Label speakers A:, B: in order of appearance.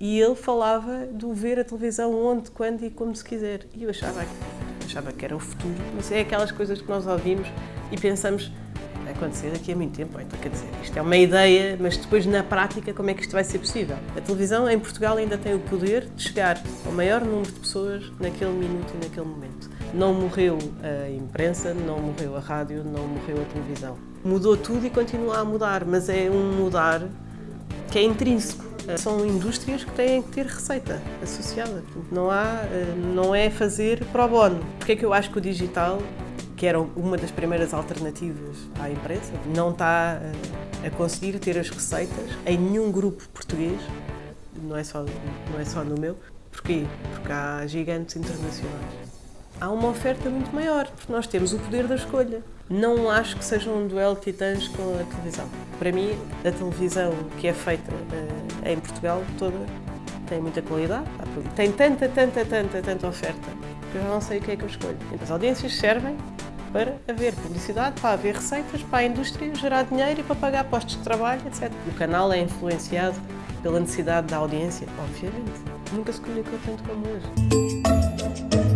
A: E ele falava do ver a televisão onde, quando e como se quiser. E eu achava, achava que era o futuro. Mas é aquelas coisas que nós ouvimos e pensamos, vai acontecer daqui a muito tempo. Então, quer dizer, isto é uma ideia, mas depois na prática como é que isto vai ser possível? A televisão em Portugal ainda tem o poder de chegar ao maior número de pessoas naquele minuto e naquele momento. Não morreu a imprensa, não morreu a rádio, não morreu a televisão. Mudou tudo e continua a mudar, mas é um mudar que é intrínseco. São indústrias que têm que ter receita associada. Não, há, não é fazer pro bono. Porque é que eu acho que o digital, que era uma das primeiras alternativas à imprensa, não está eh, a conseguir ter as receitas em nenhum grupo português, não é só, não é só no meu. Porquê? Porque há gigantes internacionais há uma oferta muito maior, porque nós temos o poder da escolha. Não acho que seja um duelo de titãs com a televisão. Para mim, a televisão que é feita uh, em Portugal toda tem muita qualidade, tem tanta, tanta, tanta, tanta oferta que eu não sei o que é que eu escolho. As audiências servem para haver publicidade, para haver receitas, para a indústria gerar dinheiro e para pagar postos de trabalho, etc. O canal é influenciado pela necessidade da audiência, obviamente. Nunca se comunicou tanto como hoje.